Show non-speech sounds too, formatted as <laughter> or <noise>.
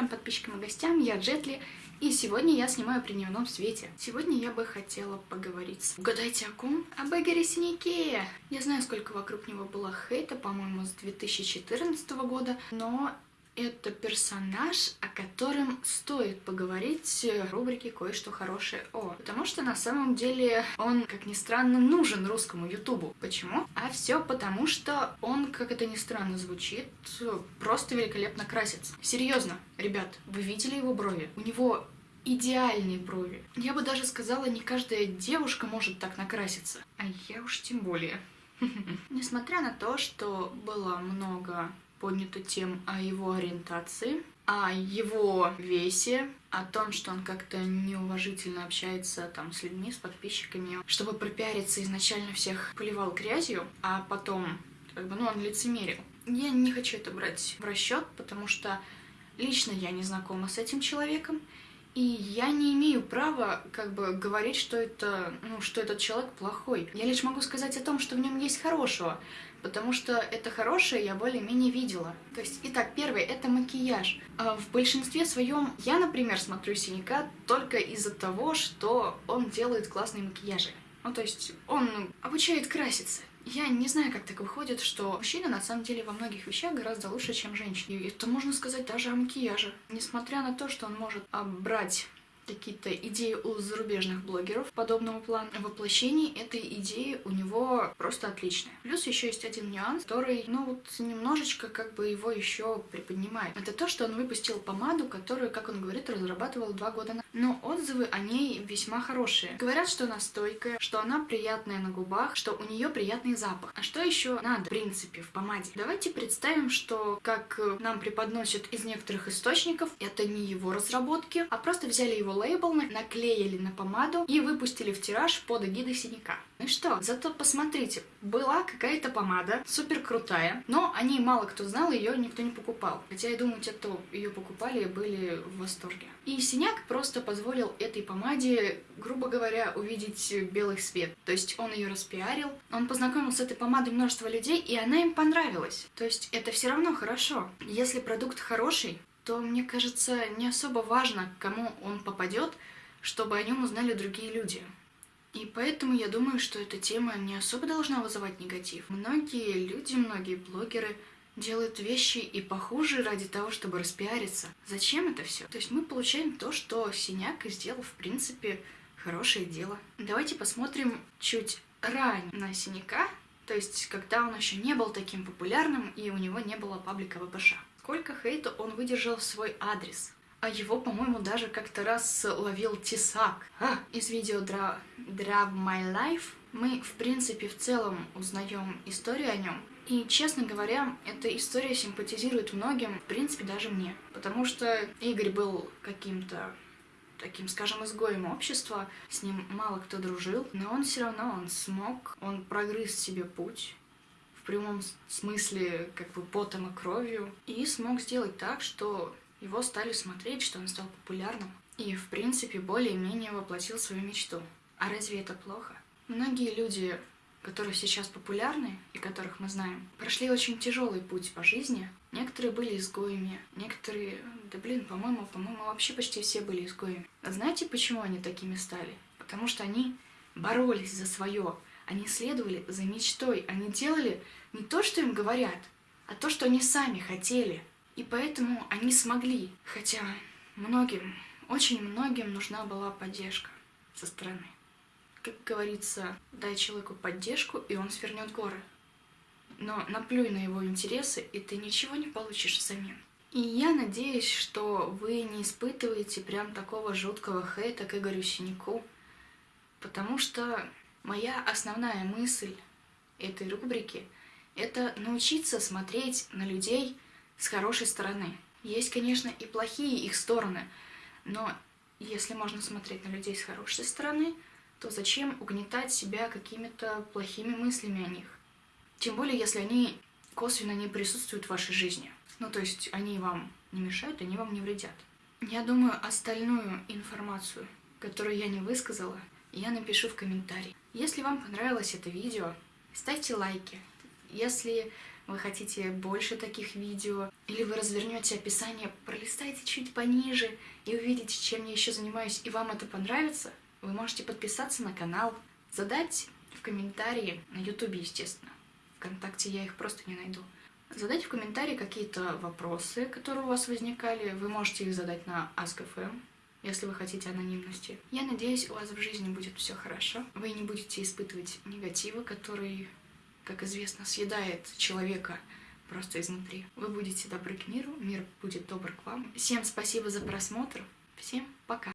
зрителям, подписчикам и гостям, я Джетли, и сегодня я снимаю при дневном свете. Сегодня я бы хотела поговорить с... Угадайте о ком? Об Эгоре Синяке! Я знаю, сколько вокруг него было хейта, по-моему, с 2014 года, но это персонаж, о котором стоит поговорить в рубрике «Кое-что хорошее о». Потому что на самом деле он, как ни странно, нужен русскому ютубу. Почему? А все потому, что он, как это ни странно звучит, просто великолепно красится. Серьезно, ребят, вы видели его брови? У него идеальные брови. Я бы даже сказала, не каждая девушка может так накраситься. А я уж тем более. <laughs> Несмотря на то, что было много поднято тем о его ориентации, о его весе, о том, что он как-то неуважительно общается там с людьми, с подписчиками, чтобы пропиариться изначально всех поливал грязью, а потом, как бы, ну, он лицемерил. Я не хочу это брать в расчет, потому что лично я не знакома с этим человеком, и я не имею права, как бы, говорить, что это, ну, что этот человек плохой. Я лишь могу сказать о том, что в нем есть хорошего, потому что это хорошее я более-менее видела. То есть, итак, первое — это макияж. А в большинстве своем я, например, смотрю Синяка только из-за того, что он делает классные макияжи. Ну, то есть, он обучает краситься. Я не знаю, как так выходит, что мужчина на самом деле во многих вещах гораздо лучше, чем женщина. И это можно сказать даже о макияже. Несмотря на то, что он может брать какие-то идеи у зарубежных блогеров подобного плана. Воплощение этой идеи у него просто отличное. Плюс еще есть один нюанс, который, ну вот, немножечко как бы его еще приподнимает. Это то, что он выпустил помаду, которую, как он говорит, разрабатывал два года назад. Но отзывы о ней весьма хорошие. Говорят, что она стойкая, что она приятная на губах, что у нее приятный запах. А что еще надо, в принципе, в помаде? Давайте представим, что, как нам преподносят из некоторых источников, это не его разработки, а просто взяли его лейбл, наклеили на помаду и выпустили в тираж под эгидой синяка. Ну что, зато посмотрите, была какая-то помада, супер крутая, но о ней мало кто знал, ее никто не покупал. Хотя я думаю, те, кто ее покупали, были в восторге. И синяк просто позволил этой помаде, грубо говоря, увидеть белый свет. То есть он ее распиарил, он познакомил с этой помадой множество людей, и она им понравилась. То есть это все равно хорошо. Если продукт хороший, то, мне кажется, не особо важно, к кому он попадет, чтобы о нем узнали другие люди. И поэтому я думаю, что эта тема не особо должна вызывать негатив. Многие люди, многие блогеры делают вещи и похуже ради того, чтобы распиариться. Зачем это все? То есть мы получаем то, что Синяк сделал, в принципе, хорошее дело. Давайте посмотрим чуть ранее на Синяка, то есть когда он еще не был таким популярным и у него не было паблика ВПШ. Сколько хейта он выдержал в свой адрес. А его, по-моему, даже как-то раз ловил Тесак. А, из видео Dra Draw My Life мы, в принципе, в целом узнаем историю о нем. И, честно говоря, эта история симпатизирует многим, в принципе, даже мне. Потому что Игорь был каким-то таким, скажем, изгоем общества, с ним мало кто дружил, но он все равно, он смог, он прогрыз себе путь, прямом смысле как бы потом и кровью, и смог сделать так, что его стали смотреть, что он стал популярным, и в принципе более-менее воплотил свою мечту. А разве это плохо? Многие люди, которые сейчас популярны и которых мы знаем, прошли очень тяжелый путь по жизни. Некоторые были изгоями, некоторые, да блин, по-моему, по-моему, вообще почти все были изгоями. А знаете, почему они такими стали? Потому что они боролись за свое, они следовали за мечтой, они делали не то, что им говорят, а то, что они сами хотели. И поэтому они смогли, хотя многим, очень многим нужна была поддержка со стороны. Как говорится, дай человеку поддержку, и он свернет горы. Но наплюй на его интересы, и ты ничего не получишь взамен. И я надеюсь, что вы не испытываете прям такого жуткого хейта к Игорю Синяку, потому что Моя основная мысль этой рубрики – это научиться смотреть на людей с хорошей стороны. Есть, конечно, и плохие их стороны, но если можно смотреть на людей с хорошей стороны, то зачем угнетать себя какими-то плохими мыслями о них? Тем более, если они косвенно не присутствуют в вашей жизни. Ну, то есть они вам не мешают, они вам не вредят. Я думаю, остальную информацию, которую я не высказала, я напишу в комментарии. Если вам понравилось это видео, ставьте лайки. Если вы хотите больше таких видео, или вы развернете описание, пролистайте чуть пониже и увидите, чем я еще занимаюсь, и вам это понравится, вы можете подписаться на канал, задать в комментарии, на ютубе, естественно, ВКонтакте я их просто не найду, задать в комментарии какие-то вопросы, которые у вас возникали, вы можете их задать на Ask.fm, если вы хотите анонимности. Я надеюсь, у вас в жизни будет все хорошо. Вы не будете испытывать негатива, который, как известно, съедает человека просто изнутри. Вы будете добры к миру, мир будет добр к вам. Всем спасибо за просмотр. Всем пока.